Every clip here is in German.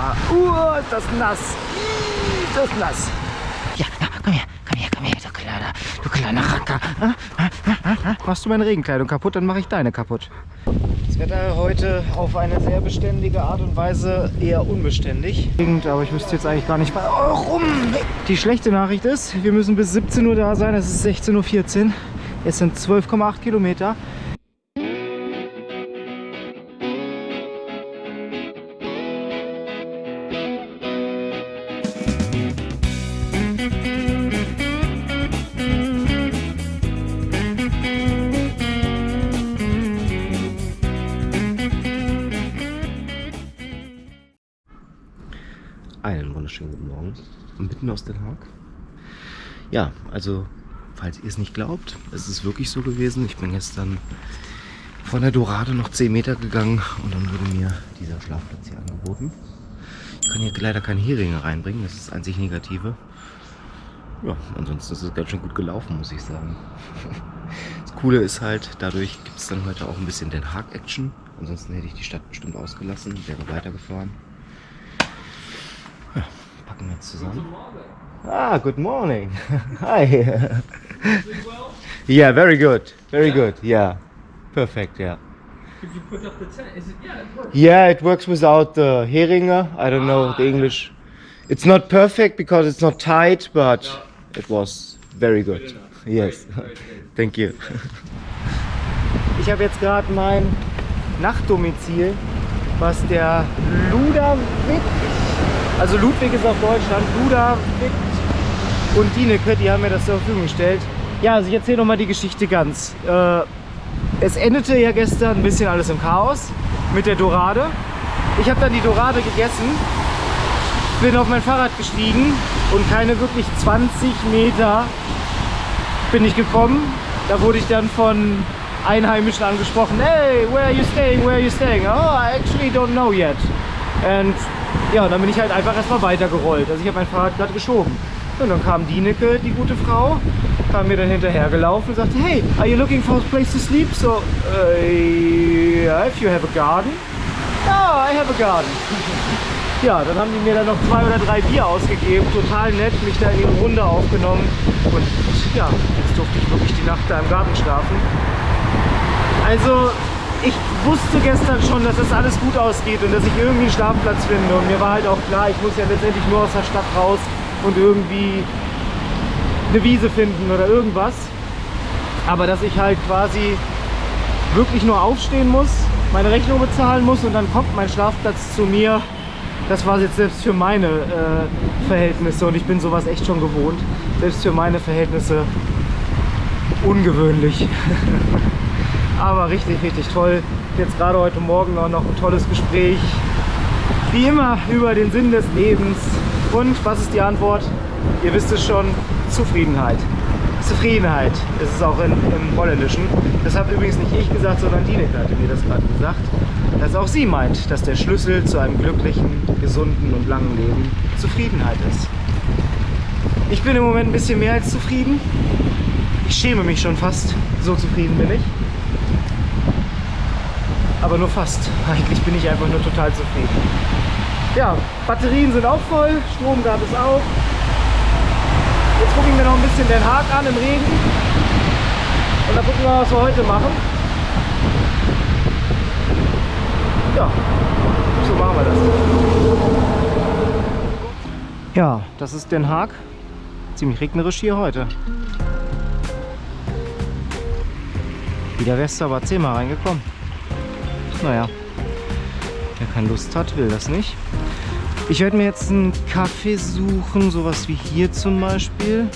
Ah, uh, ist das nass. Ist das nass. Ja, ja, komm her, komm her, komm her, du kleiner, du kleiner Racker. Ah, ah. Machst du meine Regenkleidung kaputt, dann mache ich deine kaputt. Das Wetter heute auf eine sehr beständige Art und Weise eher unbeständig. Aber ich müsste jetzt eigentlich gar nicht bei rum. Die schlechte Nachricht ist, wir müssen bis 17 Uhr da sein. Es ist 16.14 Uhr. Es sind 12,8 Kilometer. Wunderschönen guten Morgen. Mitten aus Den Haag. Ja, also, falls ihr es nicht glaubt, es ist wirklich so gewesen. Ich bin gestern von der Dorade noch 10 Meter gegangen und dann wurde mir dieser Schlafplatz hier angeboten. Ich kann hier leider keine Heringe reinbringen, das ist das einzig Negative. Ja, ansonsten ist es ganz schön gut gelaufen, muss ich sagen. Das Coole ist halt, dadurch gibt es dann heute auch ein bisschen Den Haag-Action. Ansonsten hätte ich die Stadt bestimmt ausgelassen, wäre weitergefahren. Ja, packen wir zusammen. Ah, good morning. Hi. yeah, very good. Very good. Yeah. Perfect, yeah. Could you put up the tent? Is it? Yeah, it works. Yeah, it works without the Heringe. I don't know the English. It's not perfect because it's not tight, but it was very good. Yes. Thank you. Ich habe jetzt gerade mein Nachtdomizil, was der Ludwig, also Ludwig ist auf Deutschland, Ludwig und Dineke, die haben mir das zur Verfügung gestellt. Ja, also ich erzähle nochmal die Geschichte ganz. Äh, es endete ja gestern ein bisschen alles im Chaos mit der Dorade. Ich habe dann die Dorade gegessen, bin auf mein Fahrrad gestiegen und keine wirklich 20 Meter bin ich gekommen. Da wurde ich dann von Einheimischen angesprochen. Hey, where are you staying? Where are you staying? Oh, I actually don't know yet. Und ja, dann bin ich halt einfach erstmal weitergerollt. Also ich habe mein Fahrrad gerade geschoben. Und dann kam Dineke, die gute Frau, kam mir dann hinterher gelaufen und sagte, hey, are you looking for a place to sleep? So, uh, yeah, if you have a garden. Oh, I have a garden. Ja, dann haben die mir dann noch zwei oder drei Bier ausgegeben, total nett, mich da in ihre Runde aufgenommen und ja, jetzt durfte ich wirklich die Nacht da im Garten schlafen. Also, ich wusste gestern schon, dass das alles gut ausgeht und dass ich irgendwie einen Schlafplatz finde und mir war halt auch klar, ich muss ja letztendlich nur aus der Stadt raus und irgendwie eine Wiese finden oder irgendwas. Aber dass ich halt quasi wirklich nur aufstehen muss, meine Rechnung bezahlen muss und dann kommt mein Schlafplatz zu mir, das war jetzt selbst für meine äh, Verhältnisse und ich bin sowas echt schon gewohnt, selbst für meine Verhältnisse ungewöhnlich. Aber richtig, richtig toll. Jetzt gerade heute Morgen auch noch ein tolles Gespräch. Wie immer über den Sinn des Lebens. Und was ist die Antwort? Ihr wisst es schon, Zufriedenheit. Zufriedenheit ist es auch in, im Holländischen. Das hat übrigens nicht ich gesagt, sondern Dineke hatte mir das gerade gesagt. Dass auch sie meint, dass der Schlüssel zu einem glücklichen, gesunden und langen Leben Zufriedenheit ist. Ich bin im Moment ein bisschen mehr als zufrieden. Ich schäme mich schon fast, so zufrieden bin ich. Aber nur fast. Eigentlich bin ich einfach nur total zufrieden. Ja, Batterien sind auch voll, Strom gab es auch. Jetzt gucken wir noch ein bisschen Den Haag an im Regen. Und dann gucken wir, was wir heute machen. Ja, so machen wir das. Ja, das ist Den Haag. Ziemlich regnerisch hier heute. Wieder wärst du aber zehnmal reingekommen. Naja, wer keine Lust hat, will das nicht. Ich werde mir jetzt einen Kaffee suchen, sowas wie hier zum Beispiel.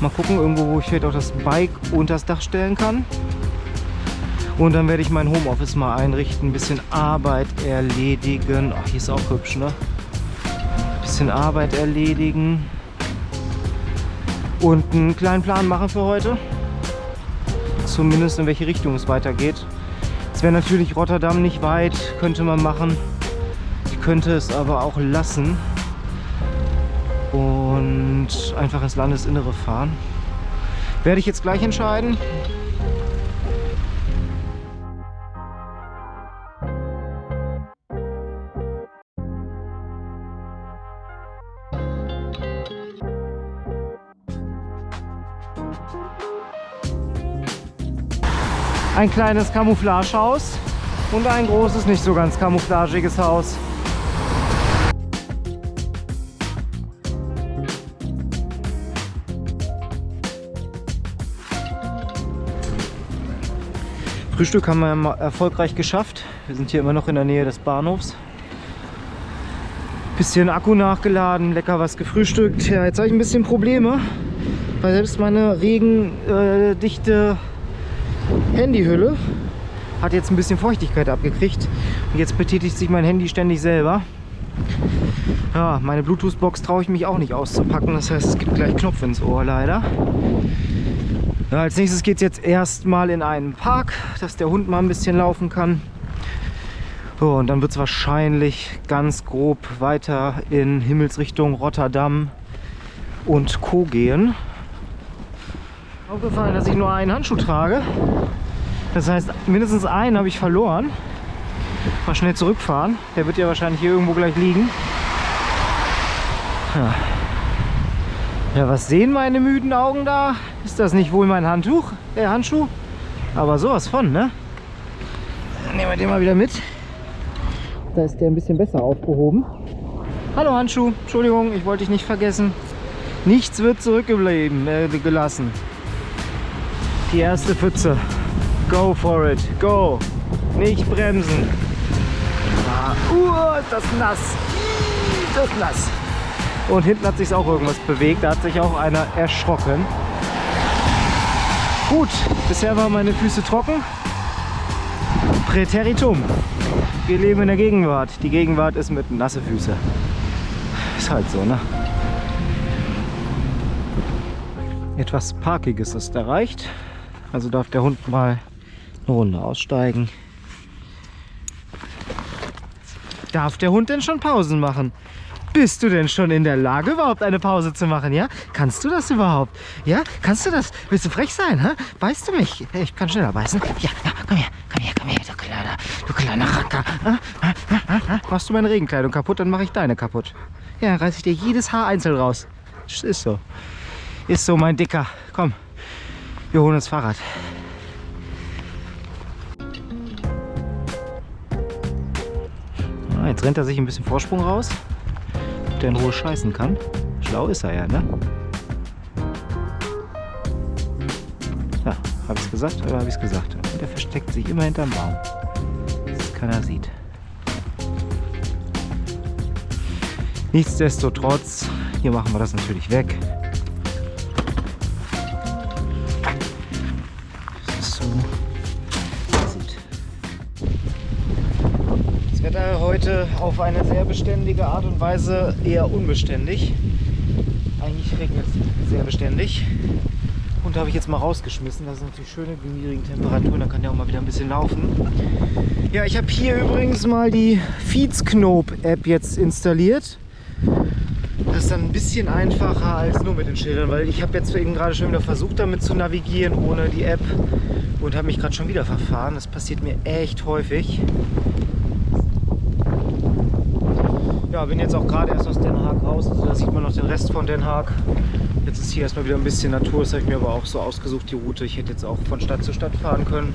Mal gucken, irgendwo, wo ich vielleicht auch das Bike unter das Dach stellen kann. Und dann werde ich mein Homeoffice mal einrichten, ein bisschen Arbeit erledigen. Ach, hier ist auch hübsch, ne? Ein bisschen Arbeit erledigen. Und einen kleinen Plan machen für heute. Zumindest in welche Richtung es weitergeht. Wäre natürlich Rotterdam nicht weit, könnte man machen. Ich könnte es aber auch lassen und einfach ins Landesinnere fahren. Werde ich jetzt gleich entscheiden. Ein kleines Camouflagehaus und ein großes, nicht so ganz camouflagiges Haus. Frühstück haben wir erfolgreich geschafft. Wir sind hier immer noch in der Nähe des Bahnhofs. Bisschen Akku nachgeladen, lecker was gefrühstückt. Ja, jetzt habe ich ein bisschen Probleme, weil selbst meine regendichte Handyhülle hat jetzt ein bisschen Feuchtigkeit abgekriegt. Und jetzt betätigt sich mein Handy ständig selber. Ja, meine Bluetooth-Box traue ich mich auch nicht auszupacken. Das heißt, es gibt gleich Knopf ins Ohr leider. Ja, als nächstes geht es jetzt erstmal in einen Park, dass der Hund mal ein bisschen laufen kann. So, und dann wird es wahrscheinlich ganz grob weiter in Himmelsrichtung Rotterdam und Co. gehen. Aufgefallen, dass ich nur einen Handschuh trage. Das heißt, mindestens einen habe ich verloren. Mal schnell zurückfahren. Der wird ja wahrscheinlich hier irgendwo gleich liegen. Ja. Ja, was sehen meine müden Augen da? Ist das nicht wohl mein Handtuch? Der Handschuh? Aber sowas von, ne? Dann nehmen wir den mal wieder mit. Da ist der ein bisschen besser aufgehoben. Hallo Handschuh, Entschuldigung, ich wollte dich nicht vergessen. Nichts wird zurückgeblieben, äh, gelassen. Die erste Pfütze. Go for it, go. Nicht bremsen. Ah, uh, ist das nass. Das ist nass. Und hinten hat sich auch irgendwas bewegt. Da hat sich auch einer erschrocken. Gut, bisher waren meine Füße trocken. Präteritum. Wir leben in der Gegenwart. Die Gegenwart ist mit nasse Füße. Ist halt so, ne? Etwas Parkiges ist erreicht. Also darf der Hund mal eine Runde aussteigen. Darf der Hund denn schon Pausen machen? Bist du denn schon in der Lage, überhaupt eine Pause zu machen, ja? Kannst du das überhaupt? Ja? Kannst du das? Willst du frech sein, hä? Beißt du mich? Ich kann schneller beißen. Ja, ja, komm her, komm her, komm her, du kleiner, du kleiner Racker. Machst du meine Regenkleidung kaputt, dann mache ich deine kaputt. Ja, reiße ich dir jedes Haar einzeln raus. Ist so. Ist so, mein Dicker. Komm, wir holen das Fahrrad. Ah, jetzt rennt er sich ein bisschen Vorsprung raus der in Ruhe scheißen kann. Schlau ist er ja, ne? Ja, habe ich es gesagt oder habe ich es gesagt? Und der versteckt sich immer hinterm Baum, dass keiner sieht. Nichtsdestotrotz, hier machen wir das natürlich weg. Heute auf eine sehr beständige Art und Weise eher unbeständig. Eigentlich regnet es sehr beständig. Und habe ich jetzt mal rausgeschmissen. Das ist natürlich schön in niedrigen Temperaturen, dann kann der auch mal wieder ein bisschen laufen. Ja, ich habe hier übrigens mal die Feedsknope-App jetzt installiert. Das ist dann ein bisschen einfacher als nur mit den Schildern, weil ich habe jetzt eben gerade schon wieder versucht, damit zu navigieren ohne die App und habe mich gerade schon wieder verfahren. Das passiert mir echt häufig. Ja, bin jetzt auch gerade erst aus Den Haag raus, also da sieht man noch den Rest von Den Haag. Jetzt ist hier erstmal wieder ein bisschen Natur, das habe ich mir aber auch so ausgesucht, die Route. Ich hätte jetzt auch von Stadt zu Stadt fahren können.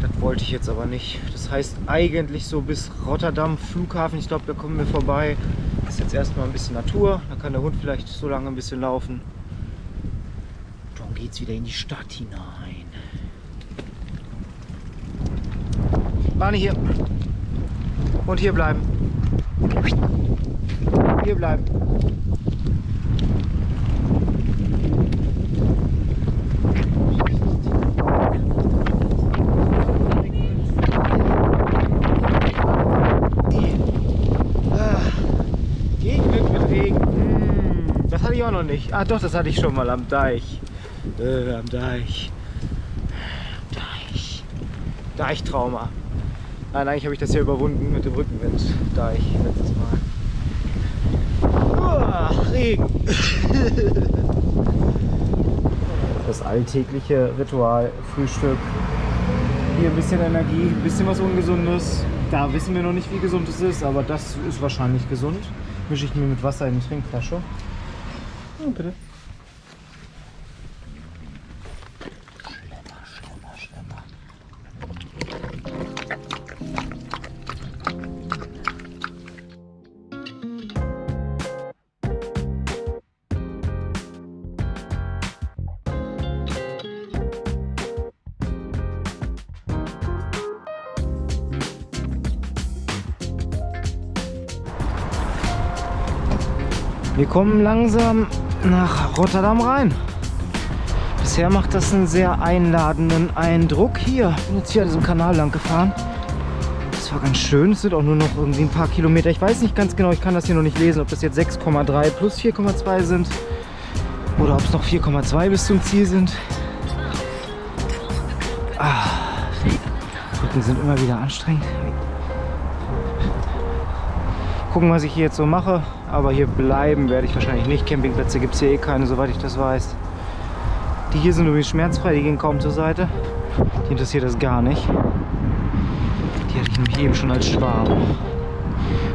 Das wollte ich jetzt aber nicht. Das heißt eigentlich so bis Rotterdam Flughafen, ich glaube, da kommen wir vorbei. Das ist jetzt erstmal ein bisschen Natur, da kann der Hund vielleicht so lange ein bisschen laufen. Dann geht es wieder in die Stadt hinein. Barney hier. Und hier bleiben. Hier bleiben. Regen. Hm, das hatte ich auch noch nicht. Ah doch, das hatte ich schon mal am Deich. Äh, am Deich. Deich. Deichtrauma. Nein, eigentlich habe ich das ja überwunden mit dem Rückenwind, da ich letztes Mal. Uah, Regen! das alltägliche Ritual, Frühstück. Hier ein bisschen Energie, ein bisschen was Ungesundes. Da wissen wir noch nicht, wie gesund es ist, aber das ist wahrscheinlich gesund. Mische ich mir mit Wasser in die Trinkflasche. Oh, bitte. Kommen langsam nach Rotterdam rein. Bisher macht das einen sehr einladenden Eindruck. Hier, ich bin jetzt hier an diesem Kanal lang gefahren. Das war ganz schön. Es sind auch nur noch irgendwie ein paar Kilometer. Ich weiß nicht ganz genau, ich kann das hier noch nicht lesen, ob das jetzt 6,3 plus 4,2 sind oder ob es noch 4,2 bis zum Ziel sind. Ah, Rücken sind immer wieder anstrengend. Gucken, was ich hier jetzt so mache. Aber hier bleiben werde ich wahrscheinlich nicht. Campingplätze gibt es hier eh keine, soweit ich das weiß. Die hier sind übrigens schmerzfrei, die gehen kaum zur Seite. Die interessiert das gar nicht. Die hatte ich nämlich eben schon als Schwarm.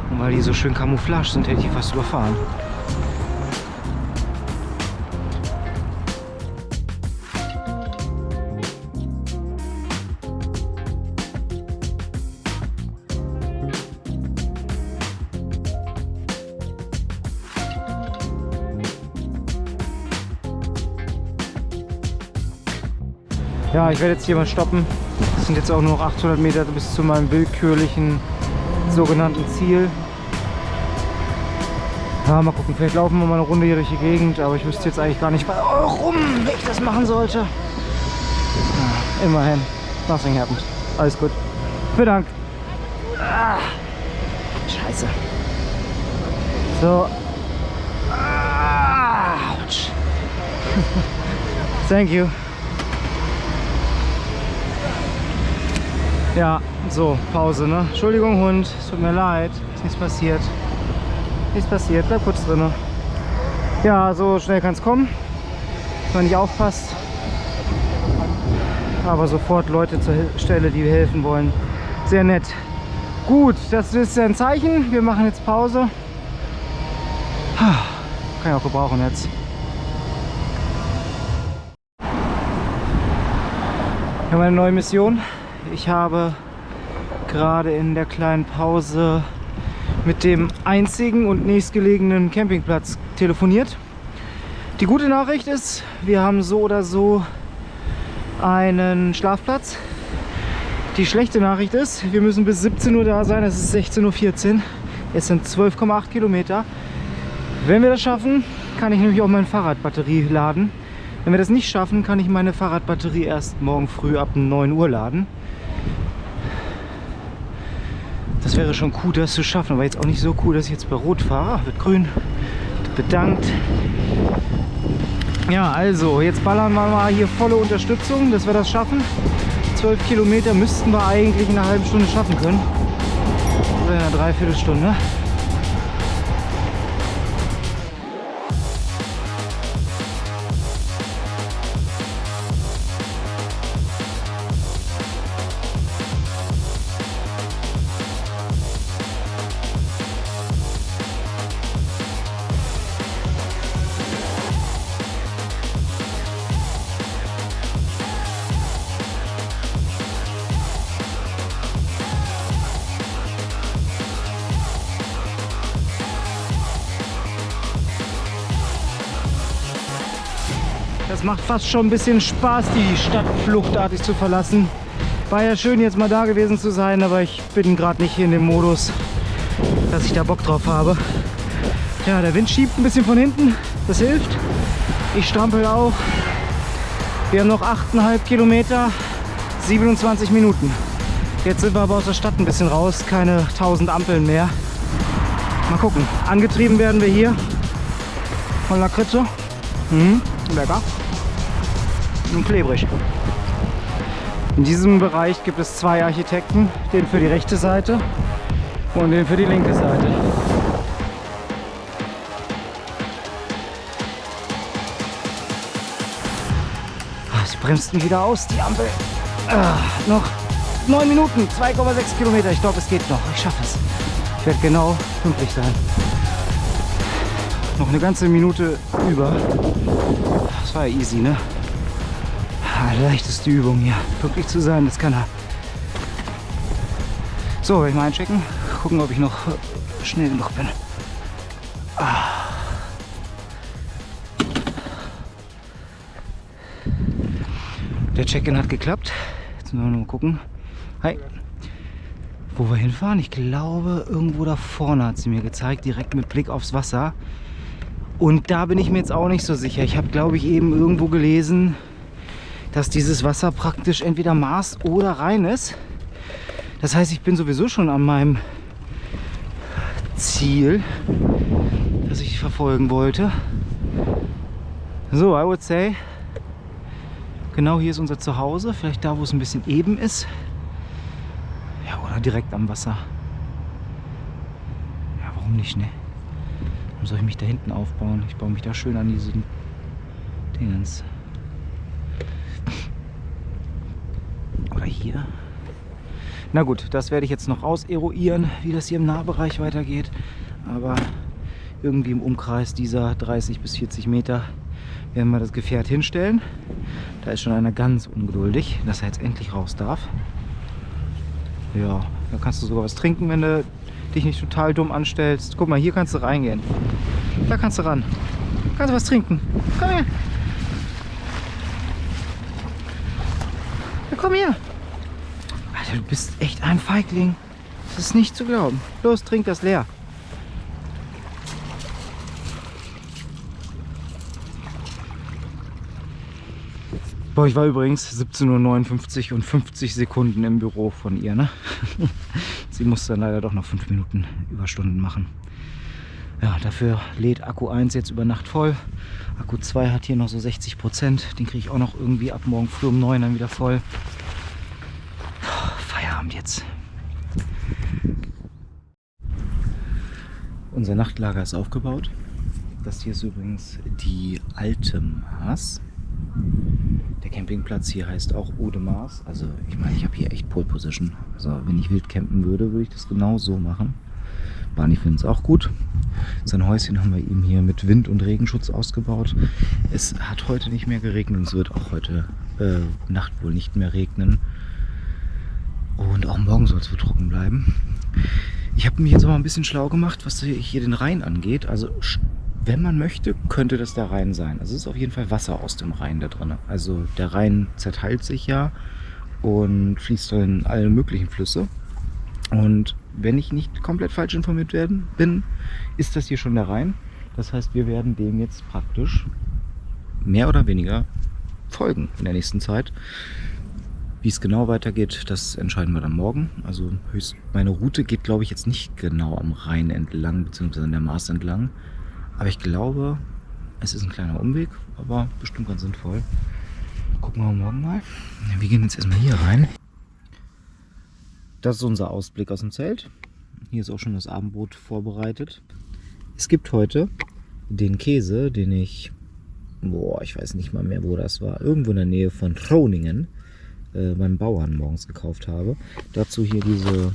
Und weil die so schön Camouflage sind, hätte ich die fast überfahren. Ich werde jetzt hier mal stoppen. Es sind jetzt auch nur noch 800 Meter bis zu meinem willkürlichen sogenannten Ziel. Ja, mal gucken, vielleicht laufen wir mal eine Runde hier durch die Gegend, aber ich wüsste jetzt eigentlich gar nicht, warum ich das machen sollte. Ja, immerhin, nothing happened. Alles gut. Vielen Dank. Ah, scheiße. So. Ah, ouch. Thank you. Ja, so, Pause, ne? Entschuldigung, Hund, es tut mir leid, ist nichts passiert. Nichts passiert, bleib kurz drin. Ja, so schnell kann es kommen, wenn man nicht aufpasst. Aber sofort Leute zur Stelle, die helfen wollen. Sehr nett. Gut, das ist ein Zeichen. Wir machen jetzt Pause. Kann ich auch gebrauchen jetzt. Wir haben eine neue Mission. Ich habe gerade in der kleinen Pause mit dem einzigen und nächstgelegenen Campingplatz telefoniert. Die gute Nachricht ist, wir haben so oder so einen Schlafplatz. Die schlechte Nachricht ist, wir müssen bis 17 Uhr da sein, es ist 16.14 Uhr. Es sind 12,8 Kilometer. Wenn wir das schaffen, kann ich nämlich auch meine Fahrradbatterie laden. Wenn wir das nicht schaffen, kann ich meine Fahrradbatterie erst morgen früh ab 9 Uhr laden. Das wäre schon cool, das zu schaffen, aber jetzt auch nicht so cool, dass ich jetzt bei Rot fahre. Ah, wird grün. Bedankt. Ja, also, jetzt ballern wir mal hier volle Unterstützung, dass wir das schaffen. 12 Kilometer müssten wir eigentlich in einer halben Stunde schaffen können. Oder in einer Dreiviertelstunde. Das macht fast schon ein bisschen Spaß, die Stadt fluchtartig zu verlassen. War ja schön, jetzt mal da gewesen zu sein, aber ich bin gerade nicht in dem Modus, dass ich da Bock drauf habe. Ja, der Wind schiebt ein bisschen von hinten, das hilft. Ich strampel auch. Wir haben noch 8,5 Kilometer, 27 Minuten. Jetzt sind wir aber aus der Stadt ein bisschen raus, keine 1000 Ampeln mehr. Mal gucken. Angetrieben werden wir hier von Lakritze. Mhm, lecker und klebrig. In diesem Bereich gibt es zwei Architekten, den für die rechte Seite und den für die linke Seite. Ah, sie bremsten wieder aus, die Ampel. Ah, noch 9 Minuten, 2,6 Kilometer. Ich glaube, es geht noch. Ich schaffe es. Ich werde genau pünktlich sein. Noch eine ganze Minute über. Das war ja easy, ne? Leichteste Übung hier. Pünktlich zu sein, das kann er. So, werde ich mal einchecken. Gucken, ob ich noch schnell genug bin. Ah. Der Check-in hat geklappt. Jetzt müssen wir mal gucken. Hi. Wo wir hinfahren? Ich glaube, irgendwo da vorne hat sie mir gezeigt, direkt mit Blick aufs Wasser. Und da bin ich mir jetzt auch nicht so sicher. Ich habe, glaube ich, eben irgendwo gelesen, dass dieses Wasser praktisch entweder Maß oder rein ist. Das heißt, ich bin sowieso schon an meinem Ziel, das ich verfolgen wollte. So, I would say, genau hier ist unser Zuhause. Vielleicht da, wo es ein bisschen eben ist. Ja, oder direkt am Wasser. Ja, warum nicht, ne? Warum soll ich mich da hinten aufbauen? Ich baue mich da schön an diesen Dingens. Oder hier. Na gut, das werde ich jetzt noch auseruieren, wie das hier im Nahbereich weitergeht. Aber irgendwie im Umkreis dieser 30 bis 40 Meter werden wir das Gefährt hinstellen. Da ist schon einer ganz ungeduldig, dass er jetzt endlich raus darf. Ja, da kannst du sogar was trinken, wenn du dich nicht total dumm anstellst. Guck mal, hier kannst du reingehen. Da kannst du ran. Kannst du was trinken. Komm her. Ja, komm her. Du bist echt ein Feigling. Das ist nicht zu glauben. Los, trink das leer. Boah, ich war übrigens 17.59 Uhr und 50 Sekunden im Büro von ihr. Ne? Sie musste dann leider doch noch 5 Minuten Überstunden machen. Ja, dafür lädt Akku 1 jetzt über Nacht voll. Akku 2 hat hier noch so 60 Prozent. Den kriege ich auch noch irgendwie ab morgen früh um 9 dann wieder voll. Feierabend jetzt. Unser Nachtlager ist aufgebaut. Das hier ist übrigens die alte Maß. Der Campingplatz hier heißt auch Odemars. Also ich meine, ich habe hier echt Pole Position. Also wenn ich wild campen würde, würde ich das genau so machen. Barney findet es auch gut. Sein Häuschen haben wir ihm hier mit Wind- und Regenschutz ausgebaut. Es hat heute nicht mehr geregnet. Es wird auch heute äh, Nacht wohl nicht mehr regnen. Und auch morgen soll es wohl trocken bleiben. Ich habe mich jetzt aber ein bisschen schlau gemacht, was hier den Rhein angeht. Also wenn man möchte, könnte das der Rhein sein. Also es ist auf jeden Fall Wasser aus dem Rhein da drin. Also der Rhein zerteilt sich ja und fließt in alle möglichen Flüsse. Und wenn ich nicht komplett falsch informiert werden bin, ist das hier schon der Rhein. Das heißt, wir werden dem jetzt praktisch mehr oder weniger folgen in der nächsten Zeit. Wie es genau weitergeht, das entscheiden wir dann morgen. Also höchst, meine Route geht, glaube ich, jetzt nicht genau am Rhein entlang, beziehungsweise an der Maas entlang. Aber ich glaube, es ist ein kleiner Umweg, aber bestimmt ganz sinnvoll. Gucken wir morgen mal. Wir gehen jetzt erstmal hier rein. Das ist unser Ausblick aus dem Zelt. Hier ist auch schon das Abendbrot vorbereitet. Es gibt heute den Käse, den ich, boah, ich weiß nicht mal mehr, wo das war, irgendwo in der Nähe von Groningen äh, beim Bauern morgens gekauft habe. Dazu hier diese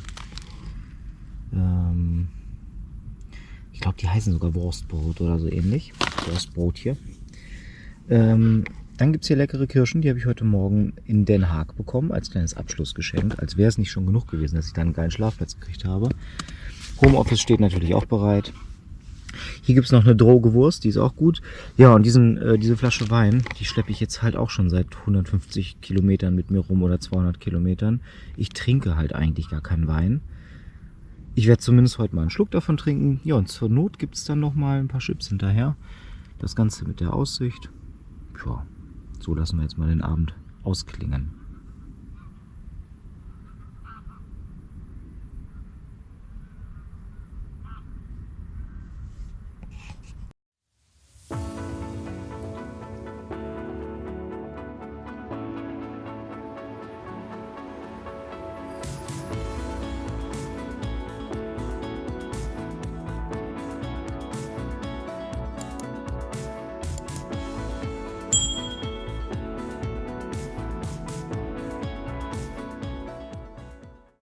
ähm, ich glaube, die heißen sogar Wurstbrot oder so ähnlich. Wurstbrot hier. Ähm, dann gibt es hier leckere Kirschen, die habe ich heute Morgen in Den Haag bekommen, als kleines Abschlussgeschenk. Als wäre es nicht schon genug gewesen, dass ich da einen geilen Schlafplatz gekriegt habe. Homeoffice steht natürlich auch bereit. Hier gibt es noch eine droge Wurst, die ist auch gut. Ja, und diesen, äh, diese Flasche Wein, die schleppe ich jetzt halt auch schon seit 150 Kilometern mit mir rum oder 200 Kilometern. Ich trinke halt eigentlich gar keinen Wein. Ich werde zumindest heute mal einen Schluck davon trinken. Ja, und zur Not gibt es dann noch mal ein paar Chips hinterher. Das Ganze mit der Aussicht. Ja, so lassen wir jetzt mal den Abend ausklingen.